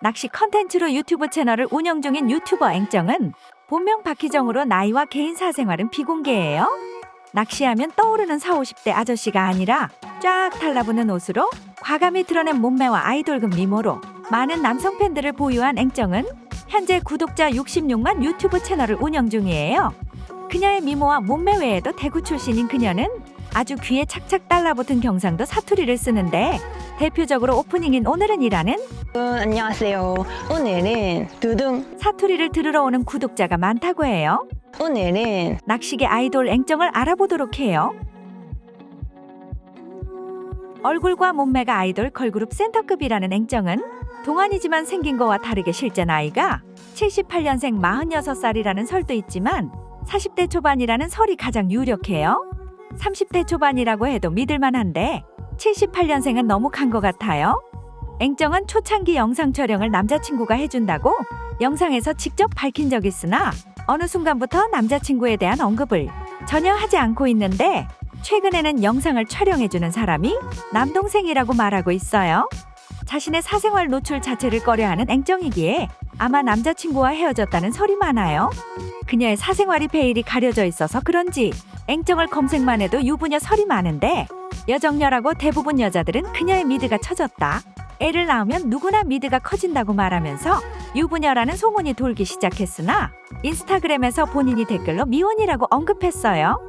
낚시 컨텐츠로 유튜브 채널을 운영 중인 유튜버 앵정은 본명 박희정으로 나이와 개인 사생활은 비공개예요. 낚시하면 떠오르는 4, 50대 아저씨가 아니라 쫙 달라붙는 옷으로 과감히 드러낸 몸매와 아이돌급 미모로 많은 남성 팬들을 보유한 앵정은 현재 구독자 66만 유튜브 채널을 운영 중이에요. 그녀의 미모와 몸매 외에도 대구 출신인 그녀는 아주 귀에 착착 달라붙은 경상도 사투리를 쓰는데 대표적으로 오프닝인 오늘은 이라는 어, 안녕하세요. 오늘은 두둥. 사투리를 들으러 오는 구독자가 많다고 해요. 오늘은 낚시계 아이돌 앵정을 알아보도록 해요. 얼굴과 몸매가 아이돌 걸그룹 센터급이라는 앵정은 동안이지만 생긴 거와 다르게 실제 나이가 78년생 46살이라는 설도 있지만 40대 초반이라는 설이 가장 유력해요. 30대 초반이라고 해도 믿을만한데 78년생은 너무 간 것 같아요. 앵정은 초창기 영상 촬영을 남자친구가 해준다고 영상에서 직접 밝힌 적 있으나 어느 순간부터 남자친구에 대한 언급을 전혀 하지 않고 있는데 최근에는 영상을 촬영해주는 사람이 남동생이라고 말하고 있어요. 자신의 사생활 노출 자체를 꺼려하는 앵정이기에 아마 남자친구와 헤어졌다는 설이 많아요. 그녀의 사생활이 베일이 가려져 있어서 그런지 앵정을 검색만 해도 유부녀 설이 많은데 여정녀라고 대부분 여자들은 그녀의 미드가 처졌다. 애를 낳으면 누구나 미드가 커진다고 말하면서 유부녀라는 소문이 돌기 시작했으나 인스타그램에서 본인이 댓글로 미혼이라고 언급했어요.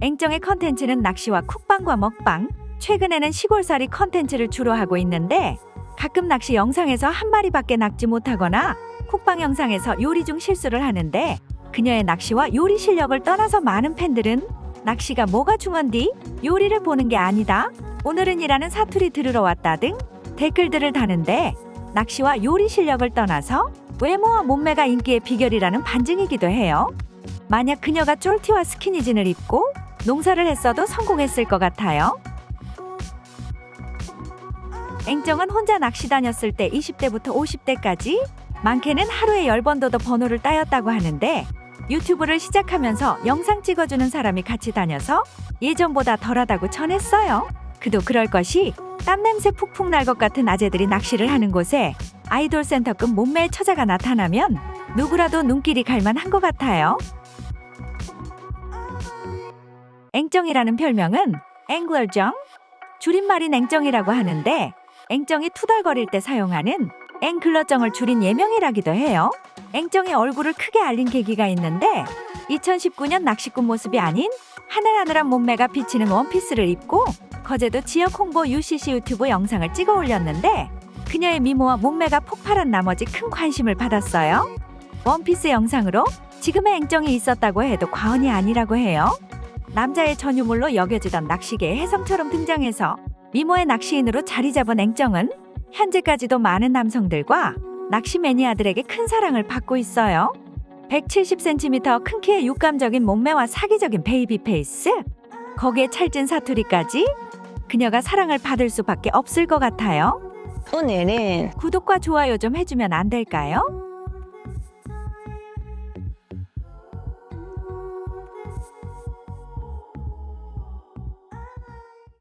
앵정의 컨텐츠는 낚시와 쿡방과 먹방, 최근에는 시골살이 컨텐츠를 주로 하고 있는데 가끔 낚시 영상에서 한 마리밖에 낚지 못하거나 쿡방 영상에서 요리 중 실수를 하는데 그녀의 낚시와 요리 실력을 떠나서 많은 팬들은 낚시가 뭐가 중헌디? 요리를 보는 게 아니다. 오늘은 이라는 사투리 들으러 왔다 등 댓글들을 다는데 낚시와 요리 실력을 떠나서 외모와 몸매가 인기의 비결이라는 반증이기도 해요. 만약 그녀가 쫄티와 스키니진을 입고 농사를 했어도 성공했을 것 같아요. 앵정은 혼자 낚시 다녔을 때 20대부터 50대까지 많게는 하루에 10번도 더 번호를 따였다고 하는데 유튜브를 시작하면서 영상 찍어주는 사람이 같이 다녀서 예전보다 덜하다고 전했어요. 그도 그럴 것이 땀냄새 푹푹 날 것 같은 아재들이 낚시를 하는 곳에 아이돌 센터급 몸매의 처자가 나타나면 누구라도 눈길이 갈만한 것 같아요. 앵정이라는 별명은 앵글정 줄임말인 앵정이라고 하는데 앵정이 투덜거릴 때 사용하는 앵글러정을 줄인 예명이라기도 해요. 앵정의 얼굴을 크게 알린 계기가 있는데 2019년 낚시꾼 모습이 아닌 하늘하늘한 몸매가 비치는 원피스를 입고 거제도 지역 홍보 UCC 유튜브 영상을 찍어 올렸는데 그녀의 미모와 몸매가 폭발한 나머지 큰 관심을 받았어요. 원피스 영상으로 지금의 앵정이 있었다고 해도 과언이 아니라고 해요. 남자의 전유물로 여겨지던 낚시계의 혜성처럼 등장해서 미모의 낚시인으로 자리 잡은 앵정은 현재까지도 많은 남성들과 낚시 매니아들에게 큰 사랑을 받고 있어요. 170cm 큰 키의 육감적인 몸매와 사기적인 baby face, 거기에 찰진 사투리까지 그녀가 사랑을 받을 수밖에 없을 것 같아요. 오늘은 구독과 좋아요 좀 해주면 안 될까요?